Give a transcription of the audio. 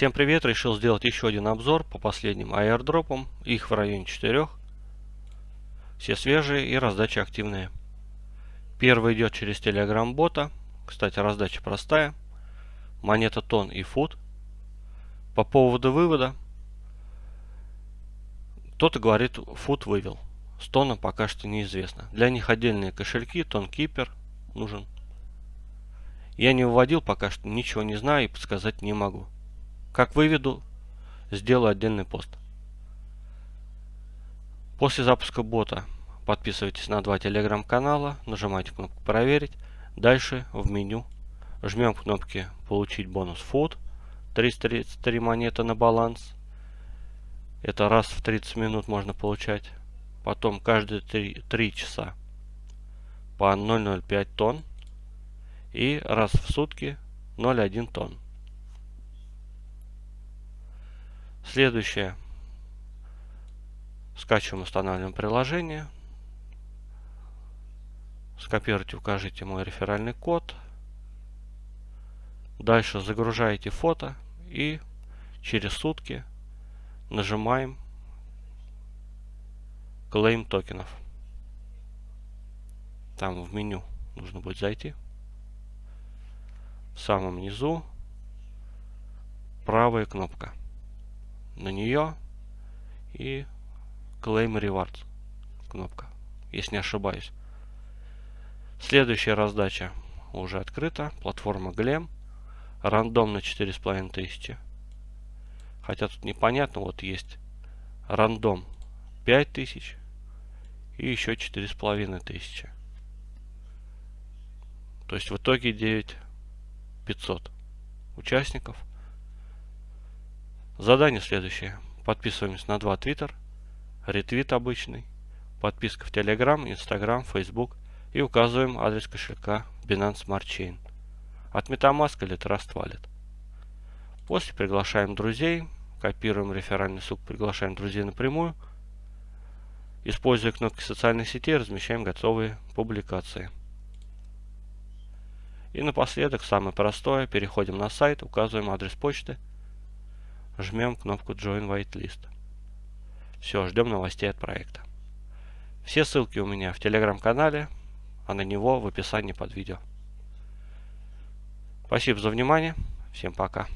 Всем привет! Решил сделать еще один обзор по последним аирдропам. Их в районе 4. Все свежие и раздача активная. Первый идет через Telegram бота. Кстати, раздача простая. Монета тон и фут. По поводу вывода. Кто-то говорит, фут вывел. С тоном пока что неизвестно. Для них отдельные кошельки, тон кипер нужен. Я не выводил пока что, ничего не знаю и подсказать не могу. Как выведу, сделаю отдельный пост. После запуска бота подписывайтесь на два телеграм-канала, нажимайте кнопку «Проверить». Дальше в меню жмем кнопки «Получить бонус Food», 333 монеты на баланс. Это раз в 30 минут можно получать. Потом каждые 3, 3 часа по 0,05 тонн. И раз в сутки 0,1 тонн. Следующее. Скачиваем, устанавливаем приложение. Скопируйте, укажите мой реферальный код. Дальше загружаете фото и через сутки нажимаем Claim токенов. Там в меню нужно будет зайти. В самом низу правая кнопка на нее и Claim Rewards кнопка, если не ошибаюсь. Следующая раздача уже открыта. Платформа Glem. Рандом на 4500. Хотя тут непонятно. Вот есть рандом 5000 и еще 4500. То есть в итоге 9500 участников. Задание следующее. Подписываемся на два твиттер, ретвит обычный, подписка в Telegram, Instagram, Facebook и указываем адрес кошелька Binance Smart Chain. От MetaMask или Trust Wallet. После приглашаем друзей, копируем реферальный ссылку, приглашаем друзей напрямую. Используя кнопки социальных сетей, размещаем готовые публикации. И напоследок, самое простое, переходим на сайт, указываем адрес почты – жмем кнопку Join Whitelist. Все, ждем новостей от проекта. Все ссылки у меня в телеграм-канале, а на него в описании под видео. Спасибо за внимание. Всем пока.